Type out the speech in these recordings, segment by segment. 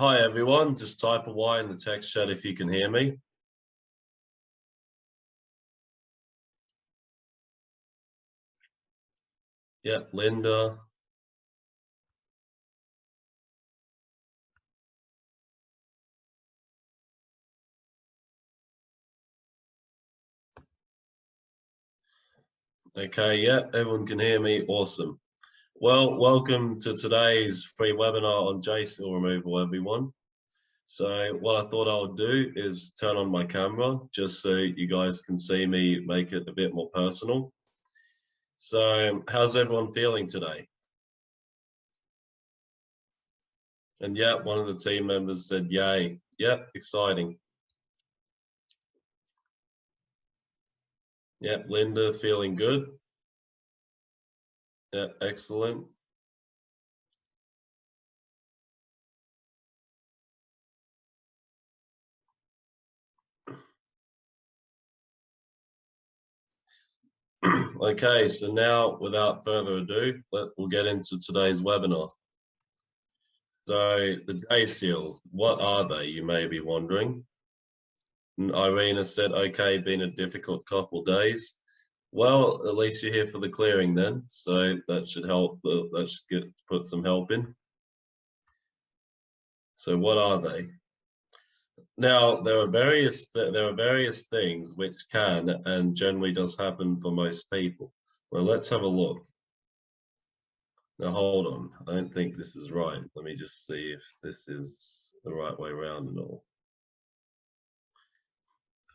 Hi everyone, just type a Y in the text chat if you can hear me. Yeah, Linda. Okay, yeah, everyone can hear me, awesome. Well, welcome to today's free webinar on JSeal removal, everyone. So what I thought I would do is turn on my camera just so you guys can see me make it a bit more personal. So how's everyone feeling today? And yeah, one of the team members said, yay. Yep, exciting. Yep, Linda feeling good. Yep, excellent. okay, so now without further ado, let, we'll get into today's webinar. So the JSeal, what are they, you may be wondering? And Irina said, okay, been a difficult couple days. Well, at least you're here for the clearing then, so that should help, uh, that should get, put some help in. So what are they? Now, there are various there are various things which can and generally does happen for most people. Well, let's have a look. Now, hold on. I don't think this is right. Let me just see if this is the right way around and all.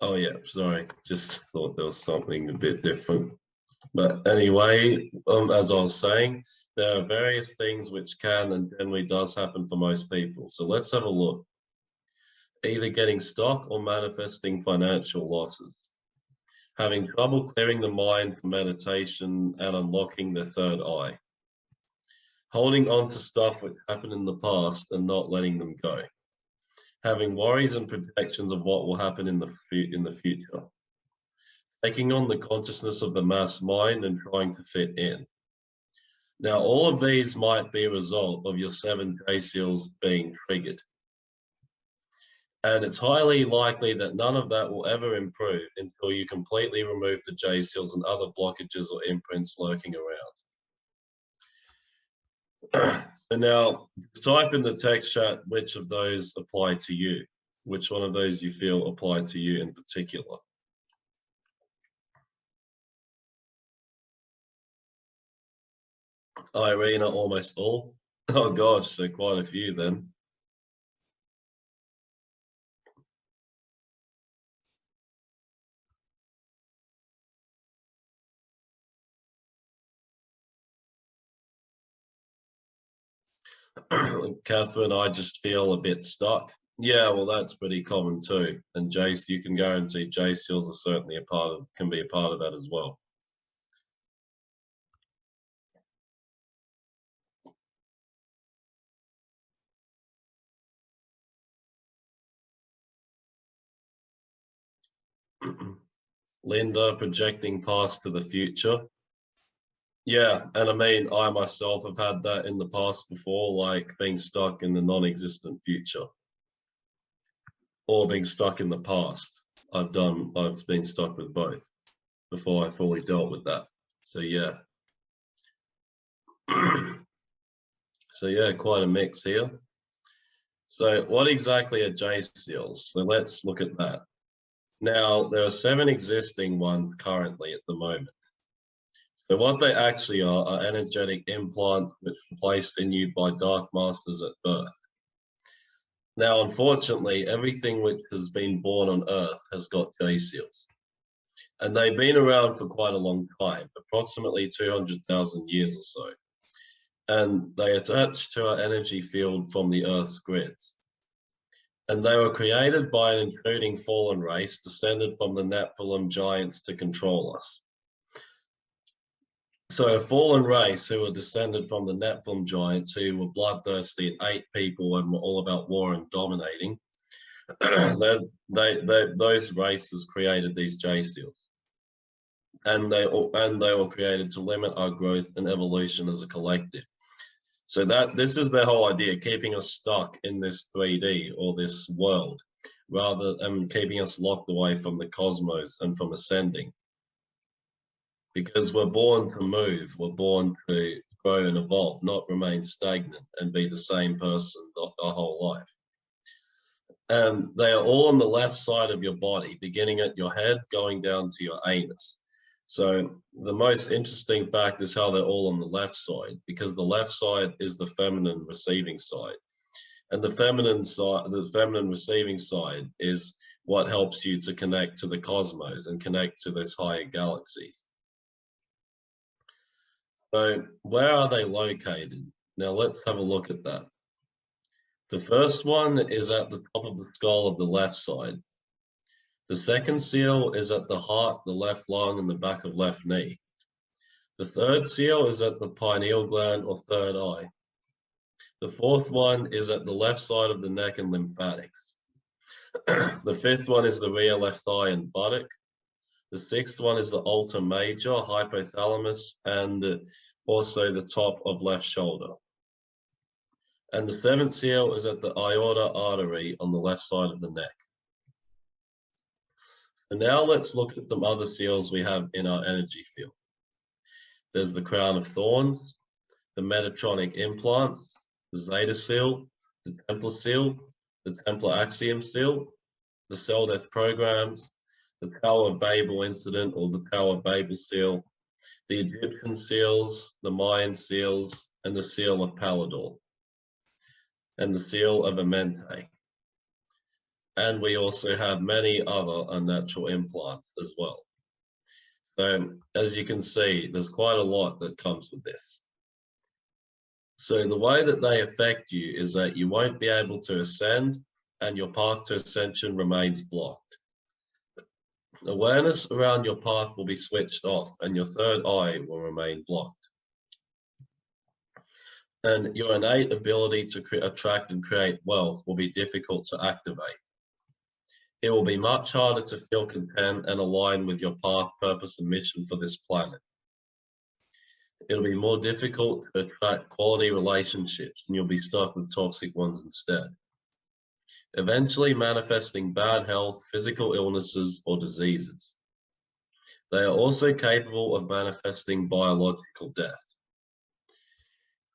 Oh yeah, sorry. Just thought there was something a bit different. But anyway, um, as I was saying, there are various things which can and generally does happen for most people. So let's have a look either getting stuck or manifesting financial losses, having trouble clearing the mind for meditation and unlocking the third eye, holding on to stuff which happened in the past and not letting them go, having worries and projections of what will happen in the, in the future, taking on the consciousness of the mass mind and trying to fit in. Now, all of these might be a result of your seven J seals being triggered. And it's highly likely that none of that will ever improve until you completely remove the J seals and other blockages or imprints lurking around. so now type in the text chat which of those apply to you, which one of those you feel apply to you in particular. Irina, almost all. Oh gosh, so quite a few then. Catherine, I just feel a bit stuck. Yeah, well, that's pretty common too. And Jace, you can guarantee J seals are certainly a part of, can be a part of that as well. Linda projecting past to the future. Yeah, and I mean, I myself have had that in the past before, like being stuck in the non-existent future or being stuck in the past. I've done, I've been stuck with both before I fully dealt with that. So yeah. so yeah, quite a mix here. So what exactly are J seals? So let's look at that. Now, there are seven existing ones currently at the moment. So what they actually are are energetic implants which are placed in you by dark masters at birth. Now, unfortunately, everything which has been born on Earth has got J seals. And they've been around for quite a long time, approximately 200,000 years or so. And they attach to our energy field from the Earth's grids. And they were created by an intruding fallen race descended from the Nephilim giants to control us. So a fallen race who were descended from the Nephilim giants who were bloodthirsty and ate people and were all about war and dominating. they, they, they, those races created these J seals. And they, and they were created to limit our growth and evolution as a collective. So that this is their whole idea, keeping us stuck in this 3D or this world, rather than keeping us locked away from the cosmos and from ascending. Because we're born to move, we're born to grow and evolve, not remain stagnant and be the same person our whole life. And they are all on the left side of your body, beginning at your head, going down to your anus. So the most interesting fact is how they're all on the left side, because the left side is the feminine receiving side. And the feminine side, the feminine receiving side is what helps you to connect to the cosmos and connect to those higher galaxies. So where are they located? Now let's have a look at that. The first one is at the top of the skull of the left side. The second seal is at the heart, the left lung, and the back of left knee. The third seal is at the pineal gland or third eye. The fourth one is at the left side of the neck and lymphatics. the fifth one is the rear left thigh and buttock. The sixth one is the ulnar major, hypothalamus, and also the top of left shoulder. And the seventh seal is at the aorta artery on the left side of the neck. So now let's look at some other seals we have in our energy field. There's the crown of thorns, the Metatronic implant, the Zeta seal, the Templar seal, the Templar axion seal, the cell death programs, the Tower of Babel incident or the Tower of Babel seal, the Egyptian seals, the Mayan seals, and the seal of Palaidor, and the seal of Amenti. And we also have many other unnatural implants as well. So as you can see, there's quite a lot that comes with this. So the way that they affect you is that you won't be able to ascend and your path to ascension remains blocked. Awareness around your path will be switched off and your third eye will remain blocked. And your innate ability to attract and create wealth will be difficult to activate. It will be much harder to feel content and align with your path, purpose, and mission for this planet. It'll be more difficult to attract quality relationships and you'll be stuck with toxic ones instead. Eventually manifesting bad health, physical illnesses, or diseases. They are also capable of manifesting biological death.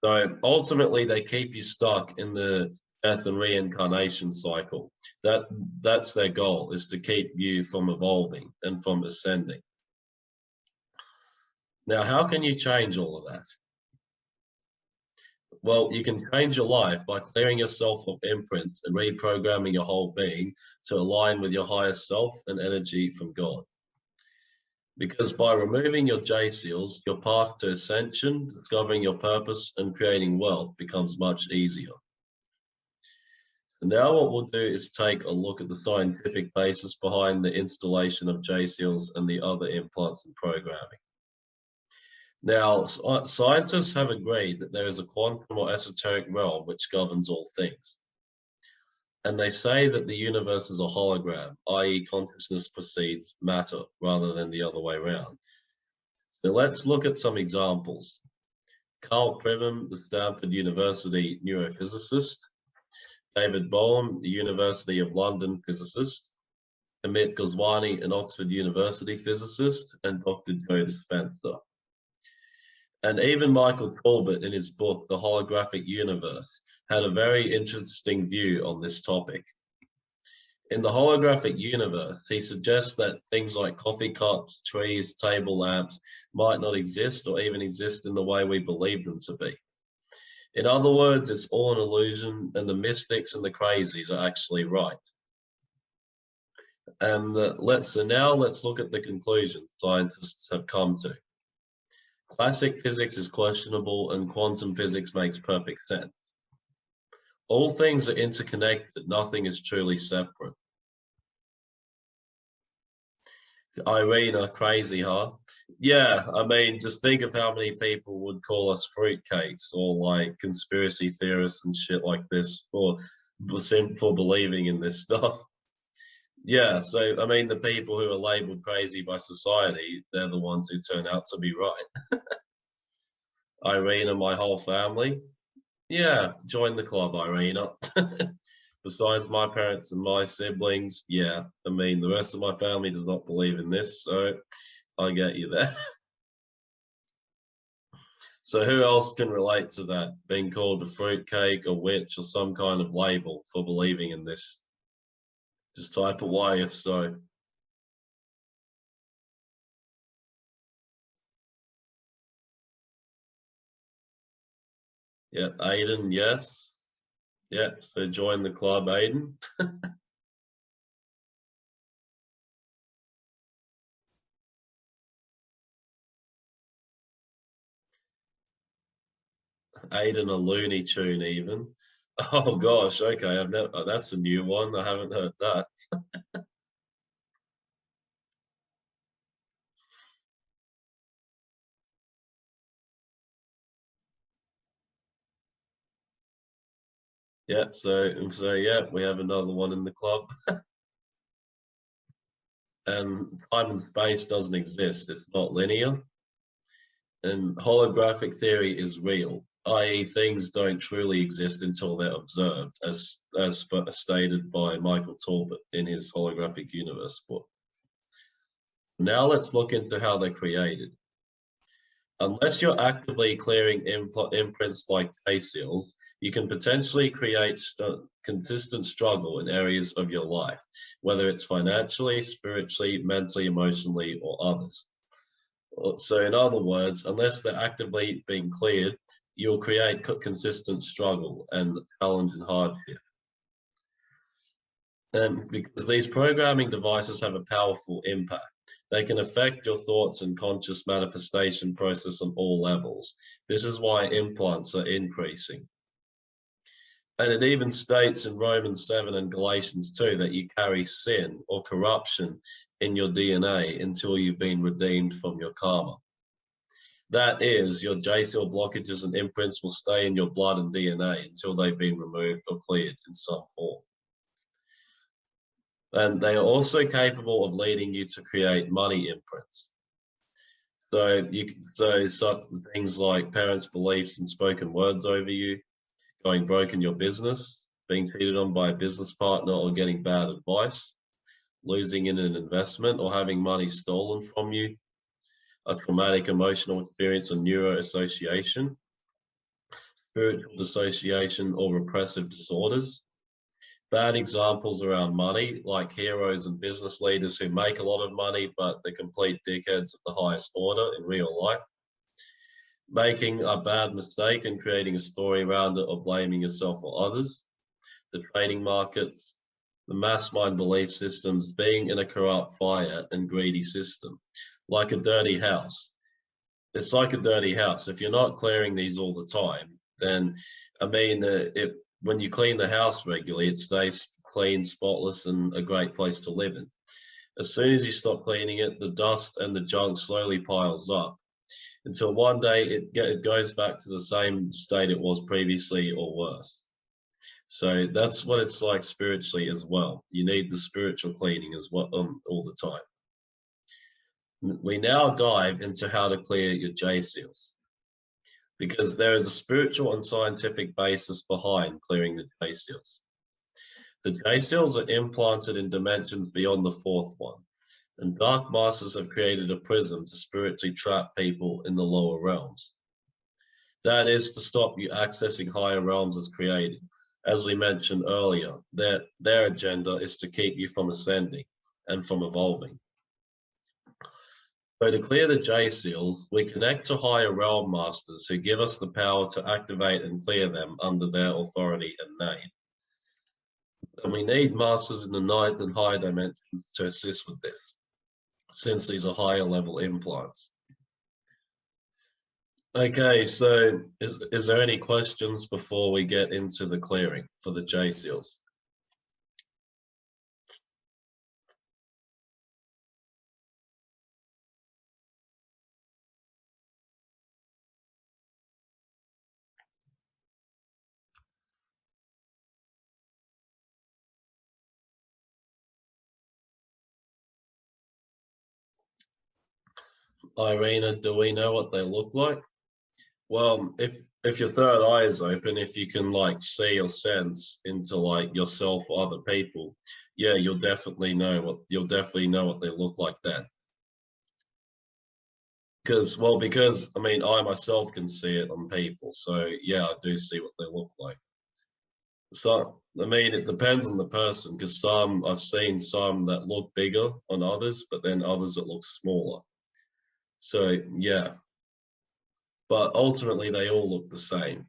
So ultimately, they keep you stuck in the death and reincarnation cycle. That that's their goal is to keep you from evolving and from ascending. Now, how can you change all of that? Well, you can change your life by clearing yourself of imprints and reprogramming your whole being to align with your higher self and energy from God. Because by removing your J seals, your path to ascension, discovering your purpose and creating wealth becomes much easier. Now what we'll do is take a look at the scientific basis behind the installation of J-seals and the other implants and programming. Now, uh, scientists have agreed that there is a quantum or esoteric realm which governs all things. And they say that the universe is a hologram, i.e. consciousness precedes matter rather than the other way around. So let's look at some examples. Karl Pribram, the Stanford University neurophysicist, David Bohm, the University of London physicist, Amit Goswami, an Oxford University physicist, and Dr. Joe Dispenza. And even Michael Talbot in his book, The Holographic Universe, had a very interesting view on this topic. In the holographic universe, he suggests that things like coffee cups, trees, table lamps might not exist or even exist in the way we believe them to be. In other words, it's all an illusion and the mystics and the crazies are actually right. And uh, let's so now let's look at the conclusion scientists have come to. Classic physics is questionable and quantum physics makes perfect sense. All things are interconnected, nothing is truly separate. Irene are crazy, huh? Yeah, I mean, just think of how many people would call us fruitcakes or like conspiracy theorists and shit like this for for believing in this stuff. Yeah, so I mean, the people who are labeled crazy by society, they're the ones who turn out to be right. Irene and my whole family. Yeah, join the club, Irina. Besides my parents and my siblings, yeah, I mean, the rest of my family does not believe in this, so I get you there. So who else can relate to that? Being called a fruitcake, a witch, or some kind of label for believing in this? Just type away if so. Yeah, Aiden, yes. Yeah, so join the club, Aiden. Aiden a Looney Tune even. Oh gosh, okay, I've never, oh, uh, that's a new one. I haven't heard that. yeah, so so yeah, we have another one in the club. and time and space doesn't exist, it's not linear. And holographic theory is real i.e. things don't truly exist until they're observed, as, as stated by Michael Talbot in his holographic universe book. Now let's look into how they're created. Unless you're actively clearing imprints like J-seal, you can potentially create st consistent struggle in areas of your life, whether it's financially, spiritually, mentally, emotionally, or others. Uh, so in other words, unless they're actively being cleared, you'll create consistent struggle and challenge and hardship. And because these programming devices have a powerful impact. They can affect your thoughts and conscious manifestation process on all levels. This is why implants are increasing. And it even states in Romans 7 and Galatians 2 that you carry sin or corruption in your DNA until you've been redeemed from your karma. That is, your J seal blockages and imprints will stay in your blood and DNA until they've been removed or cleared in some form. And they are also capable of leading you to create money imprints. So you can so such things like parents' beliefs and spoken words over you, going broke in your business, being cheated on by a business partner or getting bad advice, losing in an investment or having money stolen from you, a traumatic emotional experience or neuroassociation, spiritual dissociation or repressive disorders. Bad examples around money, like heroes and business leaders who make a lot of money, but they're complete dickheads of the highest order in real life. Making a bad mistake and creating a story around it or blaming yourself or others. The trading market, the mass mind belief systems, being in a corrupt, fire and greedy system like a dirty house. It's like a dirty house. If you're not clearing these all the time, then I mean, uh, it, when you clean the house regularly, it stays clean, spotless, and a great place to live in. As soon as you stop cleaning it, the dust and the junk slowly piles up until one day it, get, it goes back to the same state it was previously or worse. So that's what it's like spiritually as well. You need the spiritual cleaning as well um, all the time. We now dive into how to clear your J-seals because there is a spiritual and scientific basis behind clearing the J-seals. The J-seals are implanted in dimensions beyond the fourth one, and dark masters have created a prism to spiritually trap people in the lower realms. That is to stop you accessing higher realms as created. As we mentioned earlier, their, their agenda is to keep you from ascending and from evolving. So to clear the J-seal, we connect to higher realm masters who give us the power to activate and clear them under their authority and name. And we need masters in the ninth and higher dimensions to assist with this, since these are higher level implants. Okay, so is, is there any questions before we get into the clearing for the J-seals? Irina, do we know what they look like? Well, if if your third eye is open, if you can like see or sense into like yourself or other people, yeah, you'll definitely know what you'll definitely know what they look like then. Because well, because I mean, I myself can see it on people, so yeah, I do see what they look like. So I mean, it depends on the person. Because some I've seen some that look bigger on others, but then others that look smaller. So yeah, but ultimately they all look the same.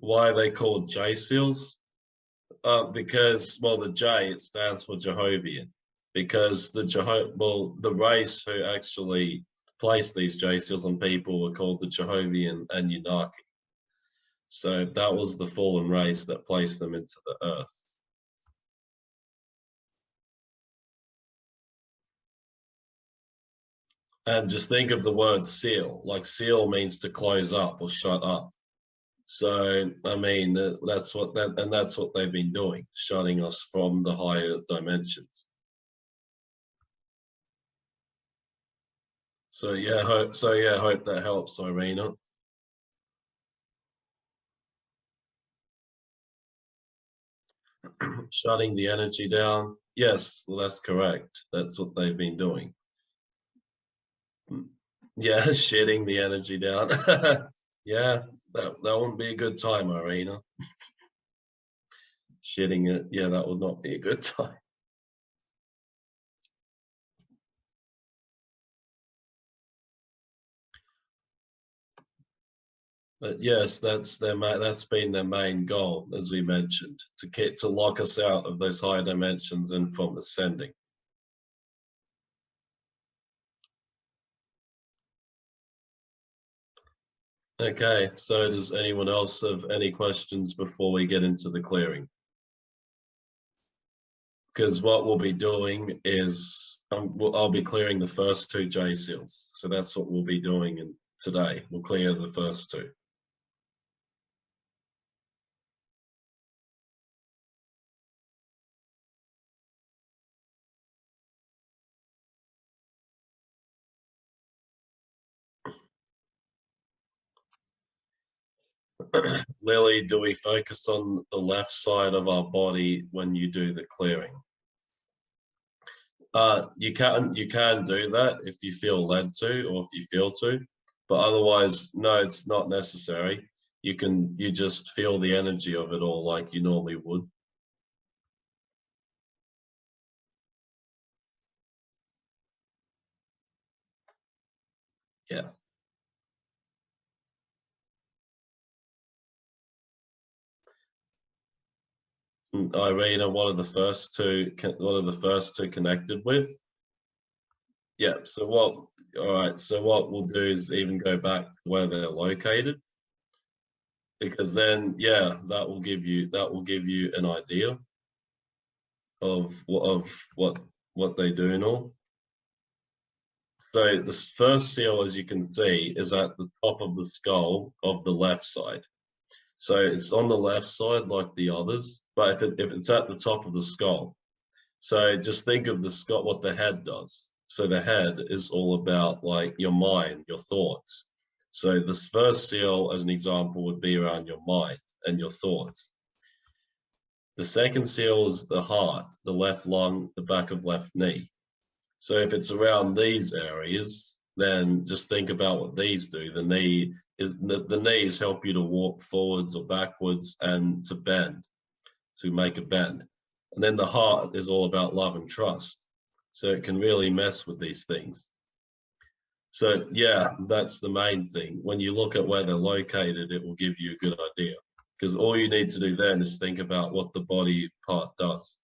Why are they called J seals? Uh, because well, the J it stands for Jehovian. Because the Jeho well, the race who actually placed these J seals on people were called the Jehovian Anunnaki. So that was the fallen race that placed them into the earth. And just think of the word seal, like seal means to close up or shut up. So, I mean, that's what that, and that's what they've been doing, shutting us from the higher dimensions. So yeah, hope, so yeah, hope that helps, Irina. Shutting the energy down. Yes, well, that's correct. That's what they've been doing. Yeah, shitting the energy down. yeah, that, that wouldn't be a good time, Irina. shitting it, yeah, that would not be a good time. But yes, that's their that's been their main goal, as we mentioned, to get to lock us out of those higher dimensions and from ascending. Okay, so does anyone else have any questions before we get into the clearing? Because what we'll be doing is um, we'll, I'll be clearing the first two J seals. So that's what we'll be doing in, today. We'll clear the first two. Lily, do we focus on the left side of our body when you do the clearing? Uh, you can you can do that if you feel led to or if you feel to, but otherwise, no, it's not necessary. You can you just feel the energy of it all like you normally would. Yeah. Irina, one of the first two, one of the first two connected with. Yeah, so what, all right, so what we'll do is even go back where they're located. Because then, yeah, that will give you, that will give you an idea of, of what, what they do and all. So the first seal, as you can see, is at the top of the skull of the left side. So it's on the left side like the others, but if, it, if it's at the top of the skull, so just think of the skull, what the head does. So the head is all about like your mind, your thoughts. So this first seal, as an example, would be around your mind and your thoughts. The second seal is the heart, the left lung, the back of left knee. So if it's around these areas, then just think about what these do. The knee is the, the knees help you to walk forwards or backwards and to bend, to make a bend. And then the heart is all about love and trust. So it can really mess with these things. So yeah, that's the main thing. When you look at where they're located, it will give you a good idea. Because all you need to do then is think about what the body part does.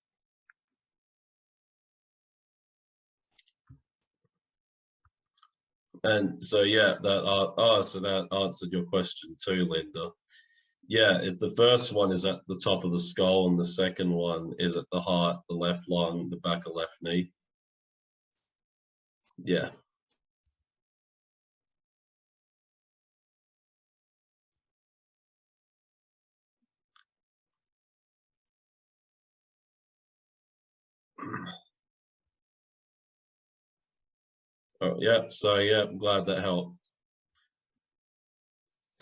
And so, yeah, that uh, oh, so that answered your question too, Linda. Yeah, it, the first one is at the top of the skull, and the second one is at the heart, the left lung, the back of left knee. Yeah. Oh, yeah, so yeah, I'm glad that helped.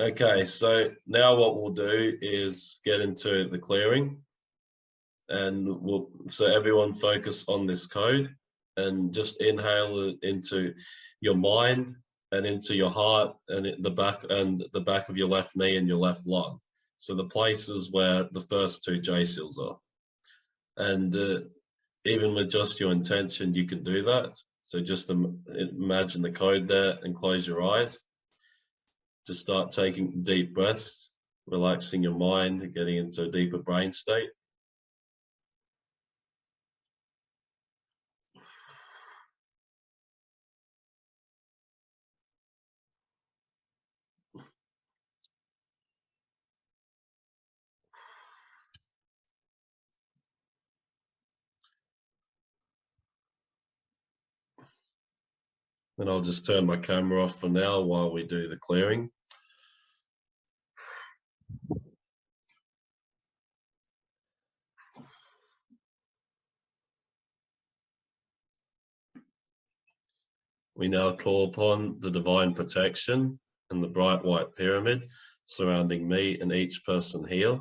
Okay, so now what we'll do is get into the clearing and we'll, so everyone focus on this code and just inhale it into your mind and into your heart and the back and the back of your left knee and your left lung. So the places where the first two J seals are. And uh, even with just your intention, you can do that. So just imagine the code there and close your eyes. Just start taking deep breaths, relaxing your mind, getting into a deeper brain state. And I'll just turn my camera off for now while we do the clearing. We now call upon the divine protection and the bright white pyramid surrounding me and each person here.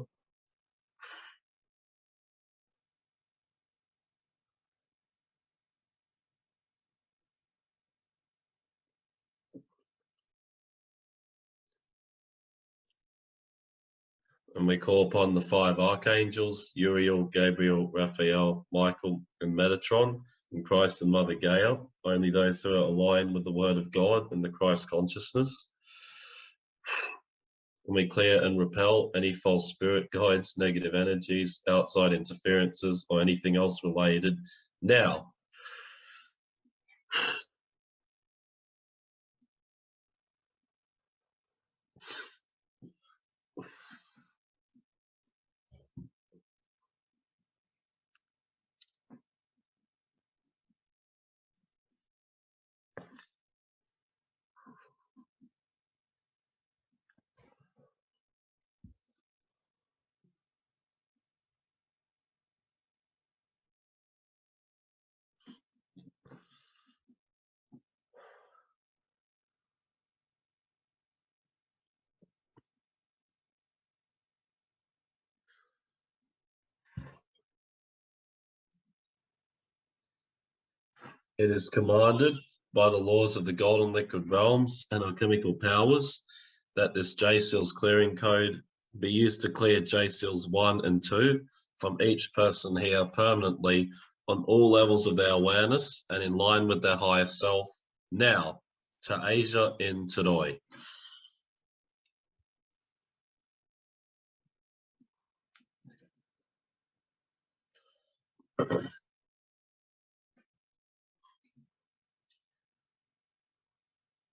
And we call upon the five archangels, Uriel, Gabriel, Raphael, Michael, and Metatron, and Christ and Mother Gaia, only those who are aligned with the Word of God and the Christ consciousness. And we clear and repel any false spirit guides, negative energies, outside interferences, or anything else related now. It is commanded by the laws of the golden liquid realms and alchemical powers that this J-Seals clearing code be used to clear J-Seals 1 and 2 from each person here permanently on all levels of their awareness and in line with their higher self now to Asia in Todoi.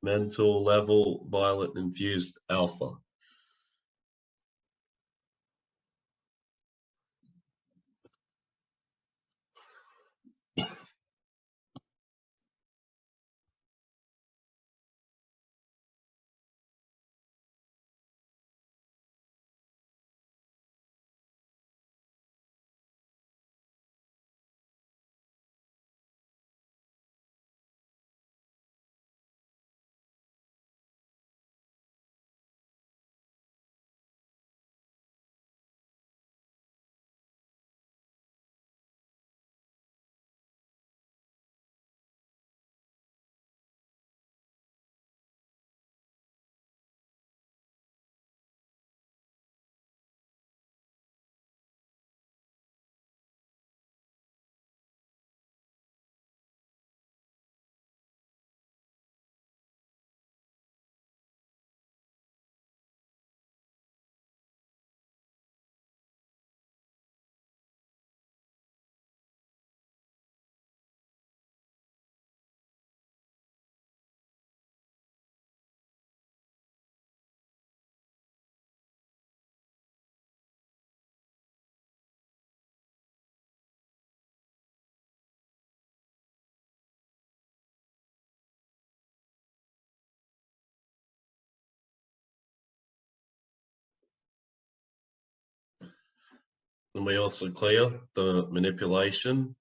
Mental level violet infused alpha. And we also clear the manipulation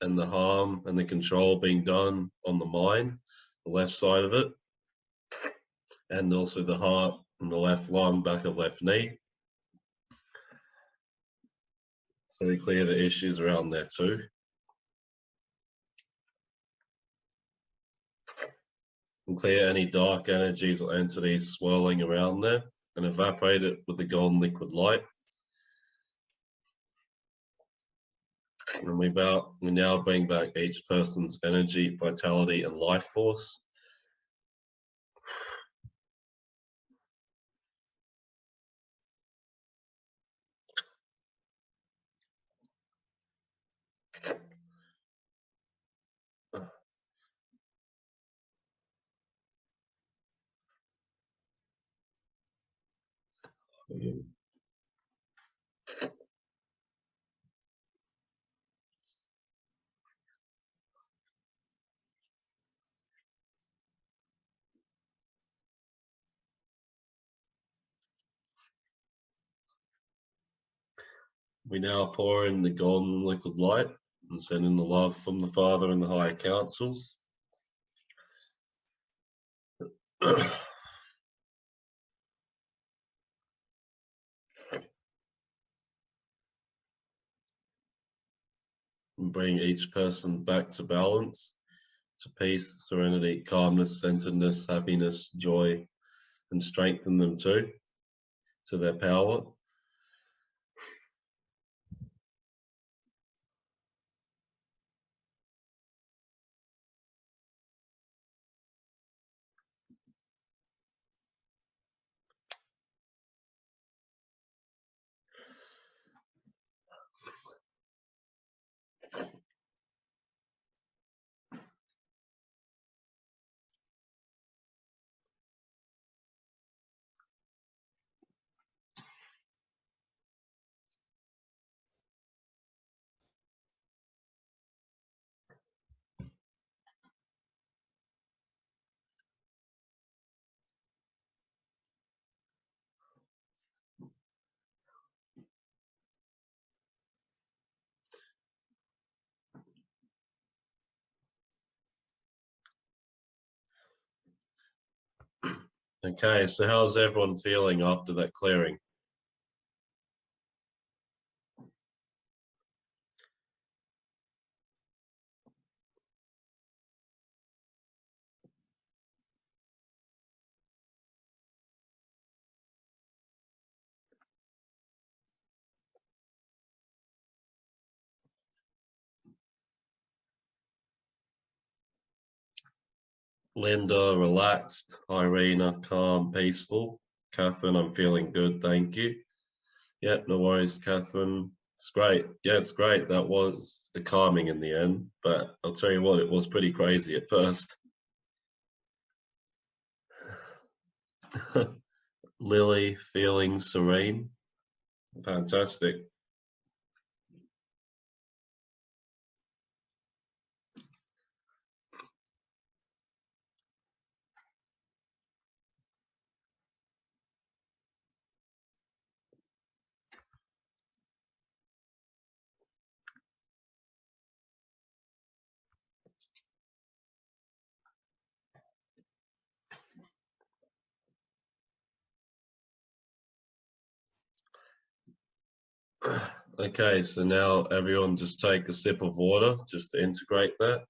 and the harm and the control being done on the mind the left side of it, and also the heart and the left lung, back of left knee. So we clear the issues around there too. And clear any dark energies or entities swirling around there and evaporate it with the golden liquid light. And we, we now bring back each person's energy, vitality, and life force. We now pour in the golden liquid light and send in the love from the Father and the higher councils. bring each person back to balance, to peace, serenity, calmness, centeredness, happiness, joy, and strengthen them too to their power. Okay, so how's everyone feeling after that clearing? Linda, relaxed. Irina, calm, peaceful. Catherine, I'm feeling good, thank you. Yeah, no worries, Catherine. It's great. Yeah, it's great. That was the calming in the end, but I'll tell you what, it was pretty crazy at first. Lily, feeling serene. Fantastic. Okay, so now everyone just take a sip of water just to integrate that.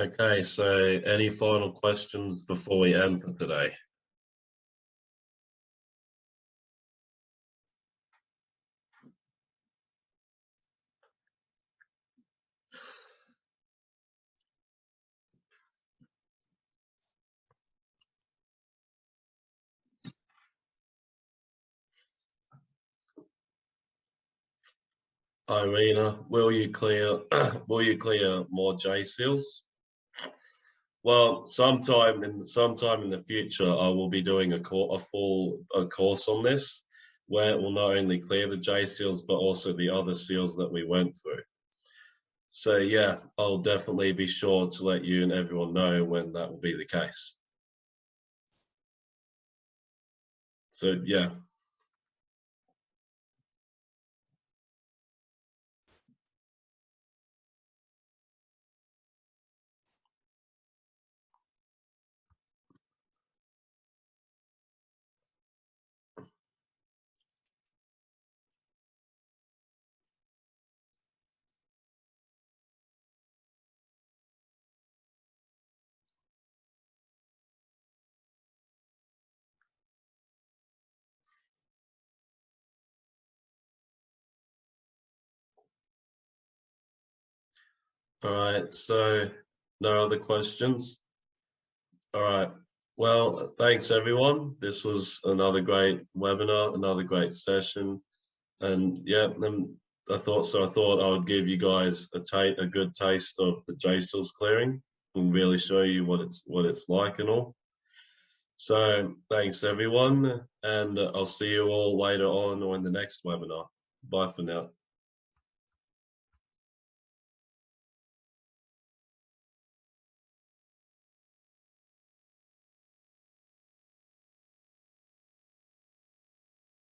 Okay, so any final questions before we end for today? Irina, will you clear will you clear more J seals? Well, sometime in sometime in the future, I will be doing a, a full a course on this. where it will not only clear the J seals, but also the other seals that we went through. So yeah, I'll definitely be sure to let you and everyone know when that will be the case. So yeah. All right, so no other questions? All right, well, thanks everyone. This was another great webinar, another great session. And yeah, um, I thought so. I thought I would give you guys a, a good taste of the JSeals clearing and really show you what it's what it's like and all. So thanks everyone, and I'll see you all later on or in the next webinar. Bye for now.